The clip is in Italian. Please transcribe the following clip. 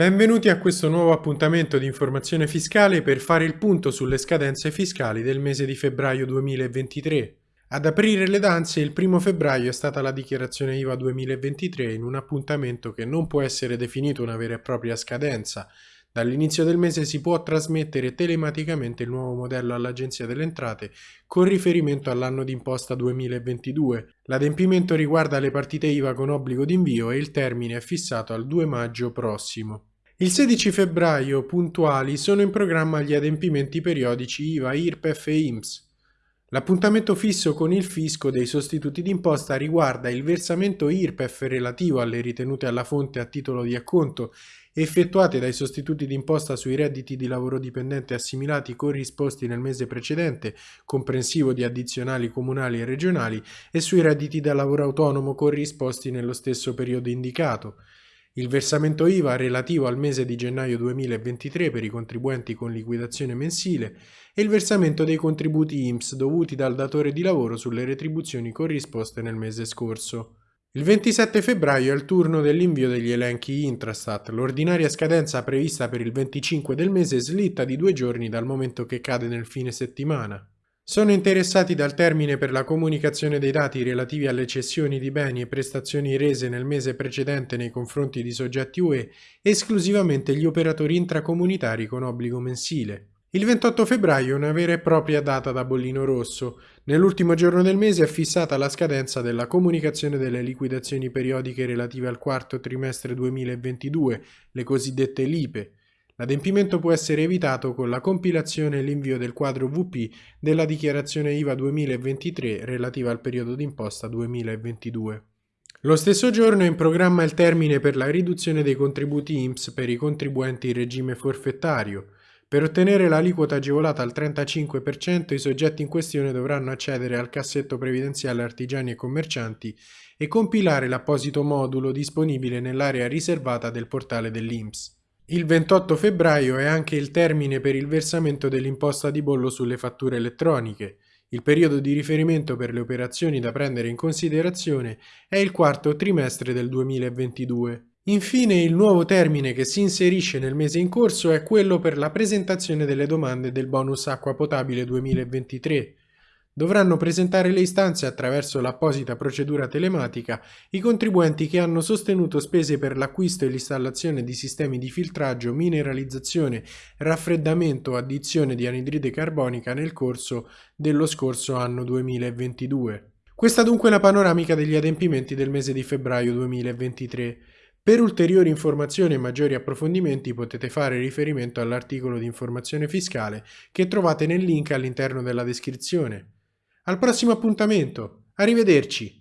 Benvenuti a questo nuovo appuntamento di informazione fiscale per fare il punto sulle scadenze fiscali del mese di febbraio 2023. Ad aprire le danze il primo febbraio è stata la dichiarazione IVA 2023 in un appuntamento che non può essere definito una vera e propria scadenza, Dall'inizio del mese si può trasmettere telematicamente il nuovo modello all'Agenzia delle Entrate con riferimento all'anno d'imposta 2022. L'adempimento riguarda le partite IVA con obbligo d'invio e il termine è fissato al 2 maggio prossimo. Il 16 febbraio puntuali sono in programma gli adempimenti periodici IVA, IRPEF e IMSS. L'appuntamento fisso con il fisco dei sostituti d'imposta riguarda il versamento IRPEF relativo alle ritenute alla fonte a titolo di acconto effettuate dai sostituti d'imposta sui redditi di lavoro dipendente assimilati corrisposti nel mese precedente, comprensivo di addizionali comunali e regionali, e sui redditi da lavoro autonomo corrisposti nello stesso periodo indicato. Il versamento IVA relativo al mese di gennaio 2023 per i contribuenti con liquidazione mensile e il versamento dei contributi IMSS dovuti dal datore di lavoro sulle retribuzioni corrisposte nel mese scorso. Il 27 febbraio è il turno dell'invio degli elenchi Intrastat. L'ordinaria scadenza prevista per il 25 del mese slitta di due giorni dal momento che cade nel fine settimana. Sono interessati dal termine per la comunicazione dei dati relativi alle cessioni di beni e prestazioni rese nel mese precedente nei confronti di soggetti UE esclusivamente gli operatori intracomunitari con obbligo mensile. Il 28 febbraio è una vera e propria data da bollino rosso. Nell'ultimo giorno del mese è fissata la scadenza della comunicazione delle liquidazioni periodiche relative al quarto trimestre 2022, le cosiddette LIPE, L'adempimento può essere evitato con la compilazione e l'invio del quadro VP della dichiarazione IVA 2023 relativa al periodo d'imposta 2022. Lo stesso giorno è in programma il termine per la riduzione dei contributi IMSS per i contribuenti in regime forfettario. Per ottenere l'aliquota agevolata al 35% i soggetti in questione dovranno accedere al cassetto previdenziale artigiani e commercianti e compilare l'apposito modulo disponibile nell'area riservata del portale dell'IMSS. Il 28 febbraio è anche il termine per il versamento dell'imposta di bollo sulle fatture elettroniche. Il periodo di riferimento per le operazioni da prendere in considerazione è il quarto trimestre del 2022. Infine, il nuovo termine che si inserisce nel mese in corso è quello per la presentazione delle domande del bonus acqua potabile 2023, Dovranno presentare le istanze attraverso l'apposita procedura telematica i contribuenti che hanno sostenuto spese per l'acquisto e l'installazione di sistemi di filtraggio, mineralizzazione, raffreddamento o addizione di anidride carbonica nel corso dello scorso anno 2022. Questa dunque è la panoramica degli adempimenti del mese di febbraio 2023. Per ulteriori informazioni e maggiori approfondimenti potete fare riferimento all'articolo di informazione fiscale che trovate nel link all'interno della descrizione. Al prossimo appuntamento, arrivederci!